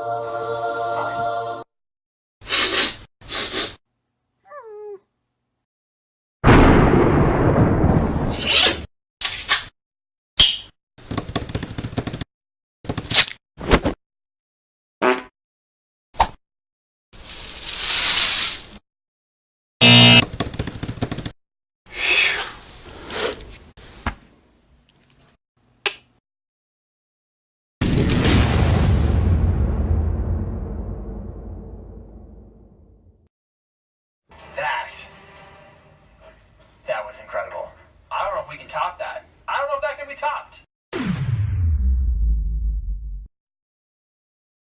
Oh. we can top that. I don't know if that can be topped.